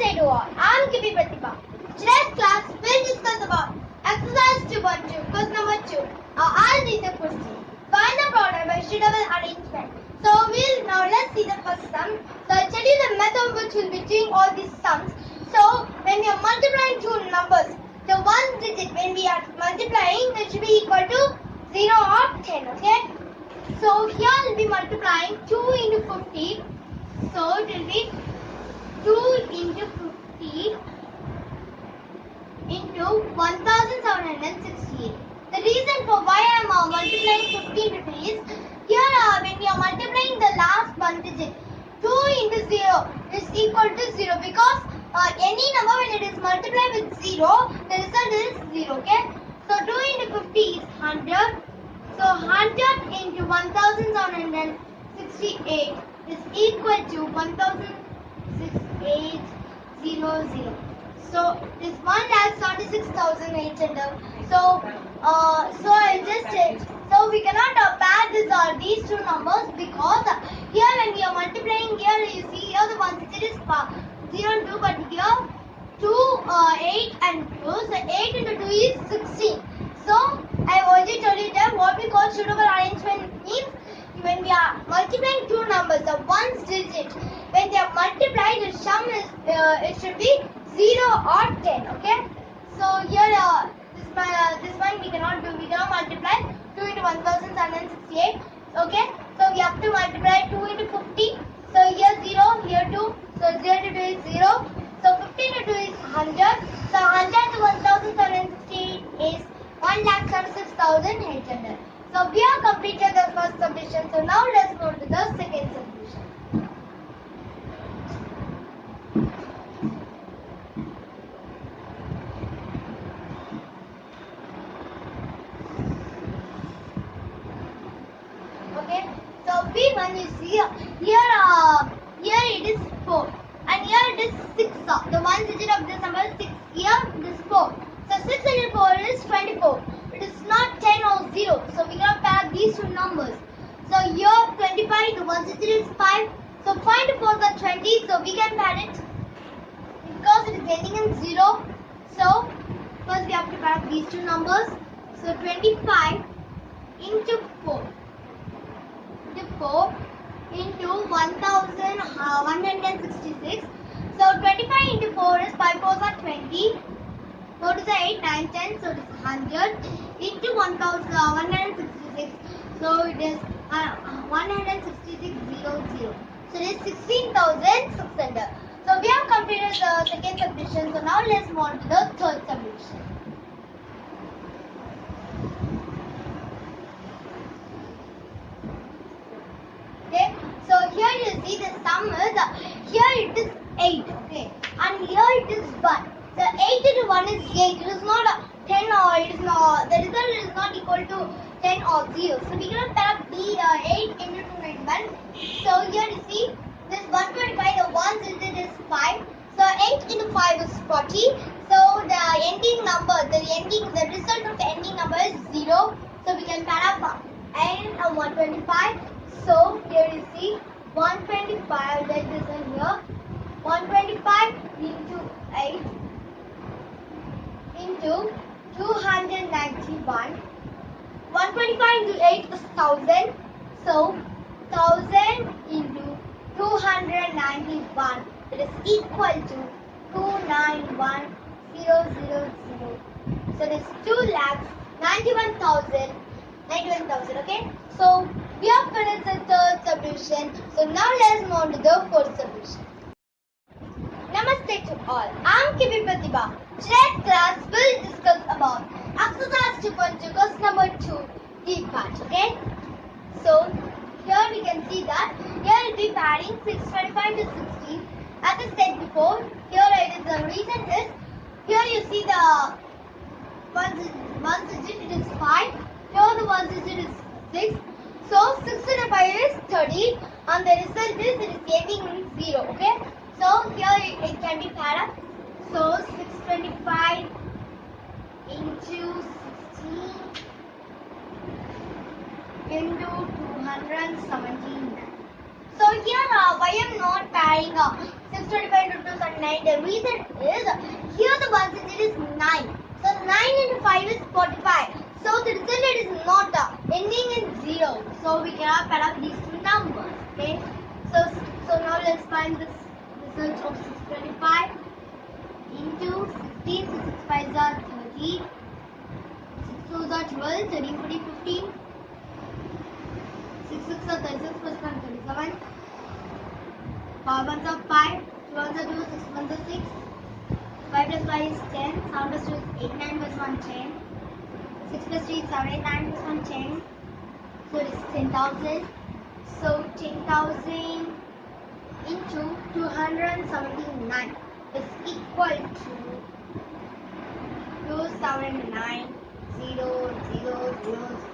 Namaste to all. I'm Kibi Pratibha. Today's class will discuss about exercise 2.2, question number 2. Uh, I'll read question. Find the product by suitable arrangement. So we'll now let's see the first sum. So I'll tell you the method which will be doing all these sums. So when we are multiplying two numbers, the one digit when we are multiplying it should be equal to 0 or 10, okay? So here I'll be multiplying 2 into 50. So it will be 2 into 50 into 1768. The reason for why I am uh, multiplying 50 into 2 is here uh, when we are multiplying the last one digit 2 into 0 is equal to 0 because uh, any number when it is multiplied with 0 the result is 0 okay. So 2 into 50 is 100. So 100 into 1768 is equal to 16,800. So this one lakh seventy-six thousand eight hundred. So uh, so I just so we cannot uh, pair this or these two numbers because uh, here when we are multiplying here you see here the one digit is uh, zero and two but here two uh, eight and two so eight into two is sixteen. So I already told you that what we call suitable arrangement means when we are multiplying two numbers, the ones digit, when they are multiplied, the sum is uh, it should be zero or ten. Okay. So here uh, this one, uh, this one we cannot do. We cannot multiply two into one thousand seven hundred sixty-eight. Okay. So we have to multiply two into fifty. So here zero, here two. So zero to two is zero. So fifteen into two is hundred. So hundred to one thousand seven hundred sixty-eight is one lakh seventy-six thousand eight hundred. So we have completed the first subdivision. So now let's go to the second subdivision. Okay. B1 you see here uh, here it is 4 and here it is 6. Uh, the one digit of this number is 6. Here it is 4. So 6 into 4 is 24. It is not 10 or 0. So we cannot pair these two numbers. So here 25, the one digit is 5. So 5 to 4 are 20. So we can pair it because it is ending in 0. So first we have to pair these two numbers. So 25 into 4 into 4 into 1166. Uh, so 25 into 4 is 5 4s are 20. 4 is 8, 9, 10, so it is 100 into 1166. Uh, so it is uh, uh 16600. So it is 16,600. So we have completed the second subdivision. So now let's move on to the third subdivision. Okay, so here you see the sum is uh, here it is 8, okay, and here it is 1. The 8 into 1 is 8. It is not uh, 10 or it is not, the result is not equal to 10 or 0. So we cannot pair up the uh, 8 into 291. So here you see this 125, the 1 digit is 5. So 8 into 5 is 40. So the ending number, the ending, the result of the ending number is 0. So we can pair up uh, n and 125. So here you see 125 that is in here 125 into 8 into 291 125 into 8 is 1000 so 1000 into 291 it is equal to 291000 so it is 2 lakhs 91,000 91,000 okay? So we have finished the third subdivision so now let's move on to the fourth subdivision Namaste to all. I'm Kibi Pratibha. Today's class will discuss about exercise 2.2 question number 2 deep part. Okay? So here we can see that here it will be pairing 625 to 16. As I said before, here it is the reason is here you see the one, one digit it is 5. Here the one digit is 6. So 6 into 5 is 30 and the result is it is getting 0. Okay? So here it, it can be paired up. So 625 into 16 into 217. So here uh, why I'm not pairing uh, 625 625 into 279. The reason is here the digit is 9. So 9 into 5 is 45. So the result is not uh, ending in 0. Cannot add up these two numbers. Okay. So so now let's find the result of 625 into 16. So 6 5 are 30. 6 2 are 12. 13 14 15. 6 6 are 36 plus 1 37. 5 ones are 5. 2 ones are 2. 6 ones are 6. 5 plus 5 is 10. 7 plus 2 is 8. 9 plus 1 10. 6 plus 3 is 7. 8. 9 plus 1 10. So it is 10,000. So 10,000 into 279 is equal to 279 0 0 0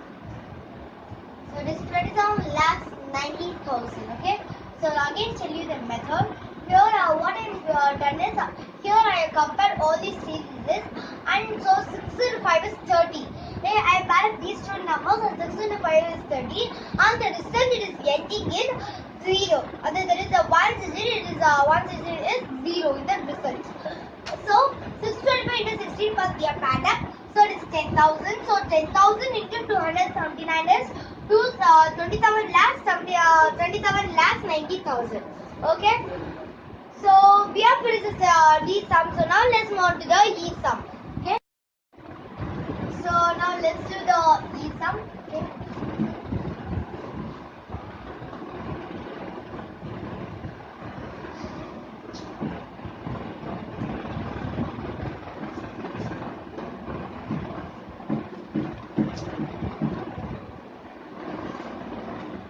so 27 lakhs 90,000. Okay. So again tell you the method. Here uh, what I have uh, done is uh, here I have compared all these digits and so 6 into 5 is 30. Okay, I added these two numbers and 6 into 5 is 30 and the result it is ending in 0. And then there is a 1 digit, it is uh, 1 digit is 0 in the result. So 625 into 16 plus we have added. So it is 10,000. So 10,000 into 279 is two, uh, 27 lakhs, 70, uh, 27 lakhs 90,000. Okay. So we have finished uh, these sums. So now let's move on to the E sum. Let's do the E.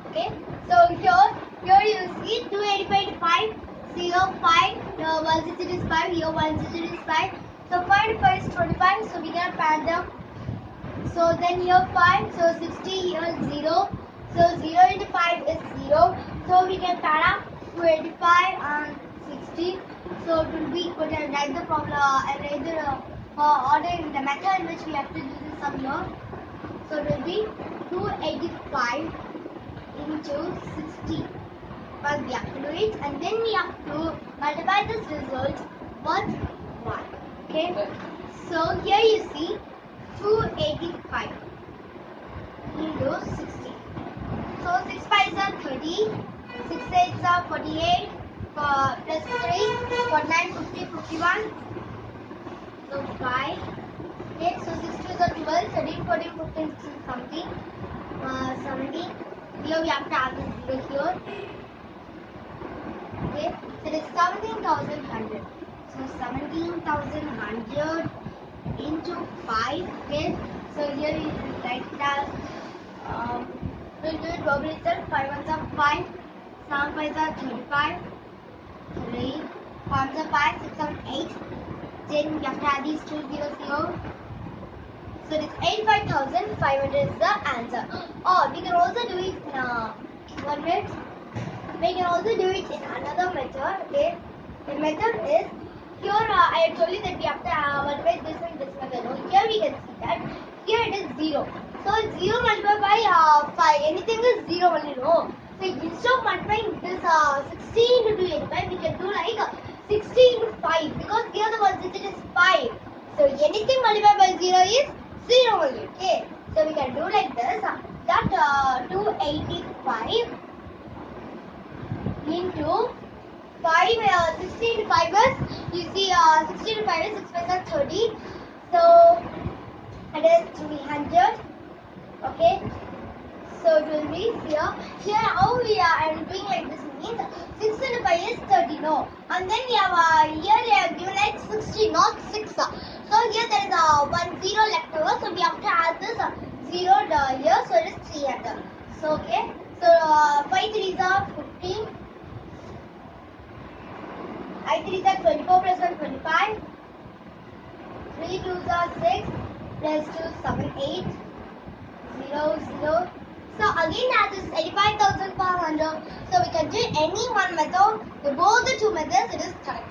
Okay. So here, here you see 285 to 5, 0, 5, uh, 1 digit is 5, here 1 digit is 5. So 5 to 5 is 25, so we can add them. So then here 5, so 60, here 0. So 0 into 5 is 0. So we can add up 285 and 60. So it will be equal to write the problem uh, and write the uh, uh, order in the method in which we have to do this sum here. So it will be 285 into 60. But we have to do it and then we have to multiply this result with 1. Okay. So here you see 285 into 60. So 6 5s are 30, 6 8s are 48, uh, plus 3, 49, 50, 51. So 5. Okay, so 6 2s are 12, 13, 14, 15, 16, something. Uh, 17. Here we have to add this 0 here. Okay, so it is 17,100. So 17,100 into 5. Okay, so here you write it as um, we'll do it verbally itself. 5 ones are 5, 7 5s are 35, 3, 5 ones are 5, 6 7 8. Then you have to add these two zeros here. So it is 85,500 is the answer. Or we can also do it in uh, one minute. We can also do it in another method. Okay. The method is here uh, I have told you that we have to uh, multiply this and this method. No? Here we can see that here it is 0. So 0 multiplied by uh, 5. Anything is 0 only. No. So instead of multiplying this uh, 16 into 285, we can do like uh, 16 into 5 because here the one digit is 5. So anything multiplied by 0 is 0 only. Okay. So we can do like this. uh, That uh, 285 into 5, uh, 16 to 5 is, you see, uh, 16 to 5 is 6 5 30. So, it is 300. Okay. So, it will be here. Here, how we are doing like this means 6 into 5 is 30, no. And then we have, uh, here they have given like 60, not 6. So, here there is uh, one 0 left over. So, we have to add this uh, 0 uh, here. So, it is 300. So, okay. So, uh, 5 3s are 15. I 3 is 24 plus 1 25. 3 2s are 6 plus 2 7 8. 0 0. So again that is 85,500. So we can do any one method. The both the two methods it is correct.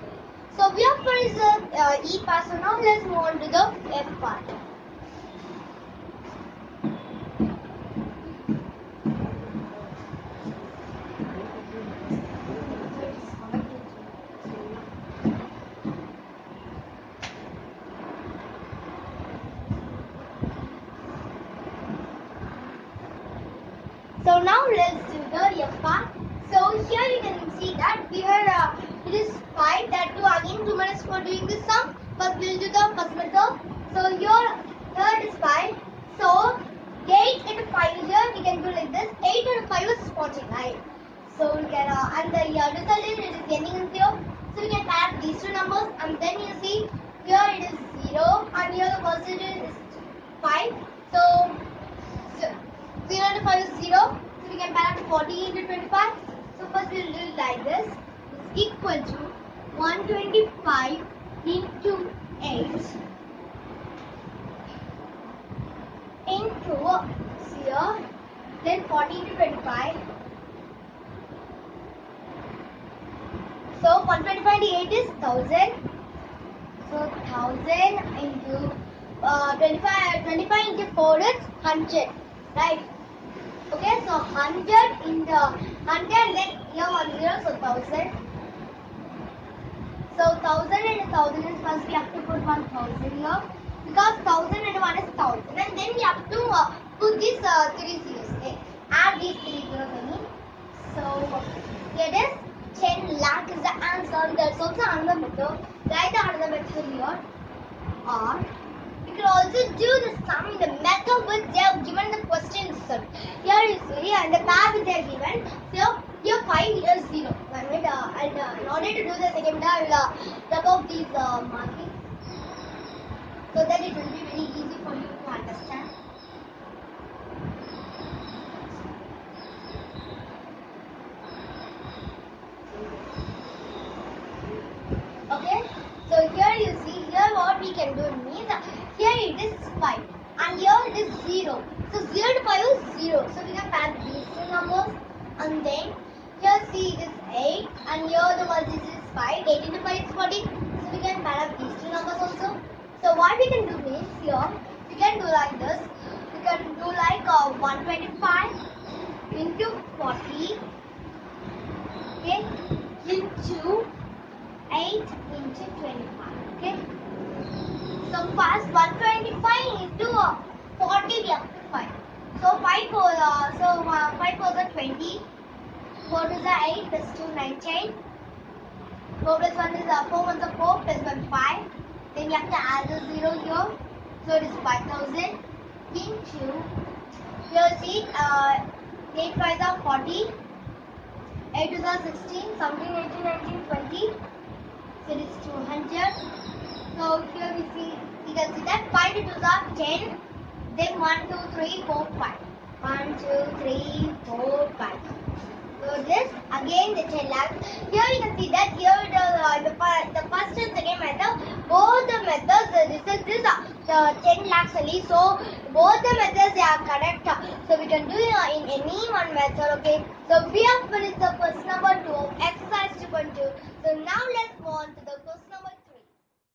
So we have finished the uh, E part. So now let's move on to the F part. So now let's do the yappa. So here you can see that we are uh, it is five that two again two minutes for doing this sum. First we'll do the first method. So here third is five. So eight into five here we can do like this. Eight into five is forty-nine. So we can uh, and the uh, result is it is ending in zero. So we can add these two numbers and then you see here it is zero and here the percentage is five. So 0 into 5 is 0. So we can add 40 into 25. So first we'll do it like this. Is equal to 125 into 8 into 0 then 40 into 25 so 125 into 8 is 1000 so 1000 into uh, 25 25 into 4 is 100 right okay so 100 into 100 then here one zero so 1000 so 1000 and 1000 is first we have to put 1000 here because 1000 and 1 is 1000 and then we have to uh, put these uh, three zeros okay add these three zeros I mean so here it is 10 lakh is the answer there's also another method write the another method here or you also do the sum in the method which they have given the question itself. Here you see and the tab they are given. So here 5 here 0 and, uh, and uh, in order to do the second I will uh, take off these uh, markings so that it will be very easy for you to understand. Okay, so here you see here what we can do means uh, here it is 5 and here it is 0. So 0 to 5 is 0. So we can add these two numbers and then here see it is 8 and here the one this is 5. 8 into 5 is 40. So we can add up these two numbers also. So what we can do means here we can do like this. We can do like uh, 125 into 40 okay into 8 into 25 okay. So first 125 into uh, 40 we have to find. So 5 for uh, so uh, 5 for the 20. 4 to the 8 plus 2 19. 4 plus 1 is uh, 4 1 is 4 plus 1 5. Then you have to add the 0 here. So it is 5000 into here see uh, 8 5 are 40. 8 is are 16, 17, 18, 19, 20. So it is 200. So here we see, you can see that 5 into are 10. Then 1, 2, 3, 4, 5. 1, 2, 3, 4, 5. This again the 10 lakhs. Here you can see that here the uh, the, the first and second method, both the methods the result is uh, the 10 lakhs only. So both the methods they are correct. So we can do uh, in any one method. Okay. So we have finished the first number two of exercise 2.2. So now let's move on to the question